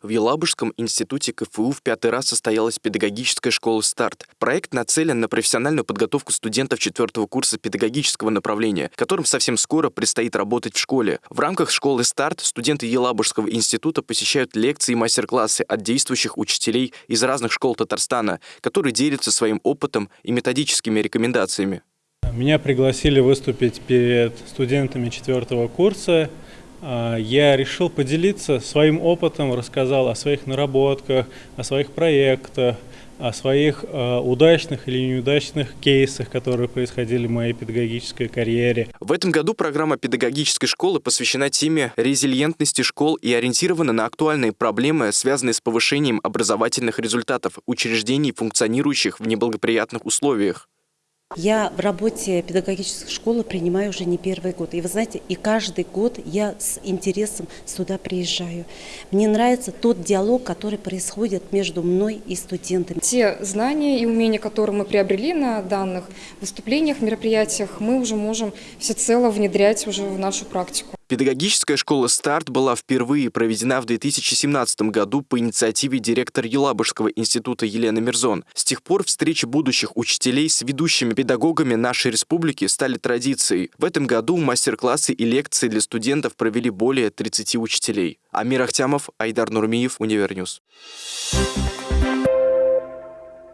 В Елабужском институте КФУ в пятый раз состоялась педагогическая школа «Старт». Проект нацелен на профессиональную подготовку студентов четвертого курса педагогического направления, которым совсем скоро предстоит работать в школе. В рамках школы «Старт» студенты Елабужского института посещают лекции и мастер-классы от действующих учителей из разных школ Татарстана, которые делятся своим опытом и методическими рекомендациями. Меня пригласили выступить перед студентами четвертого курса я решил поделиться своим опытом, рассказал о своих наработках, о своих проектах, о своих э, удачных или неудачных кейсах, которые происходили в моей педагогической карьере. В этом году программа педагогической школы посвящена теме резилиентности школ и ориентирована на актуальные проблемы, связанные с повышением образовательных результатов учреждений, функционирующих в неблагоприятных условиях. Я в работе педагогической школы принимаю уже не первый год. И вы знаете, и каждый год я с интересом сюда приезжаю. Мне нравится тот диалог, который происходит между мной и студентами. Те знания и умения, которые мы приобрели на данных выступлениях, мероприятиях, мы уже можем всецело внедрять уже в нашу практику. Педагогическая школа «Старт» была впервые проведена в 2017 году по инициативе директора Елабужского института Елены Мирзон. С тех пор встречи будущих учителей с ведущими педагогами нашей республики стали традицией. В этом году мастер-классы и лекции для студентов провели более 30 учителей. Амир Ахтямов, Айдар Нурмиев, Univer News. Thank